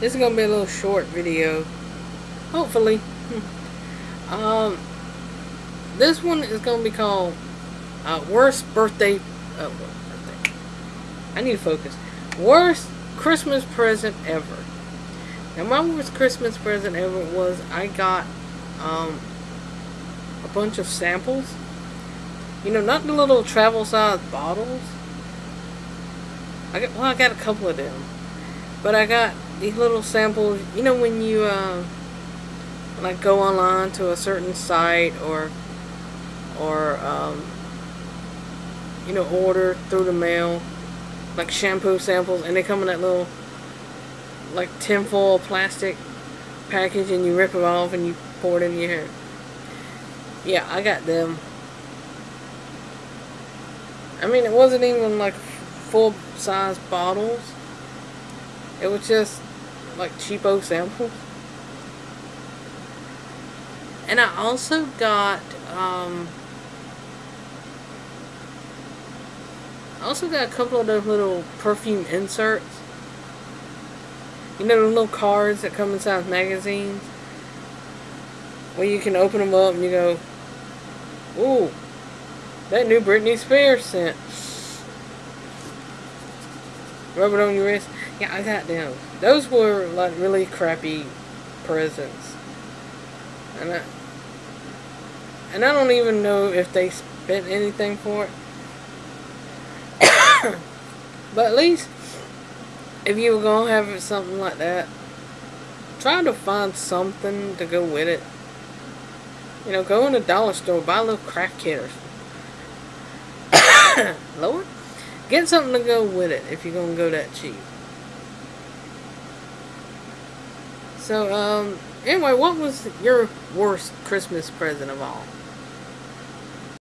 This is gonna be a little short video. Hopefully. um, this one is gonna be called uh, worst birthday. Uh, birthday. I need to focus. Worst Christmas present ever. Now my worst Christmas present ever was I got um, a bunch of samples. You know, not the little travel size bottles. I got well, I got a couple of them, but I got these little samples. You know, when you uh, like go online to a certain site or or um, you know order through the mail like shampoo samples, and they come in that little like tinfoil plastic package, and you rip them off and you pour it in your hair. Yeah, I got them. I mean, it wasn't even like full size bottles. It was just like cheapo samples. And I also got, um, I also got a couple of those little perfume inserts. You know the little cards that come inside magazines? Where you can open them up and you go, ooh, that new Britney Spears scent. Rub it on your wrist. Yeah, I got them. Those were like really crappy presents. And I, and I don't even know if they spent anything for it. but at least, if you were going to have something like that, try to find something to go with it. You know, go in a dollar store, buy a little or something. Lord? Get something to go with it if you're going to go that cheap. So, um, anyway, what was your worst Christmas present of all?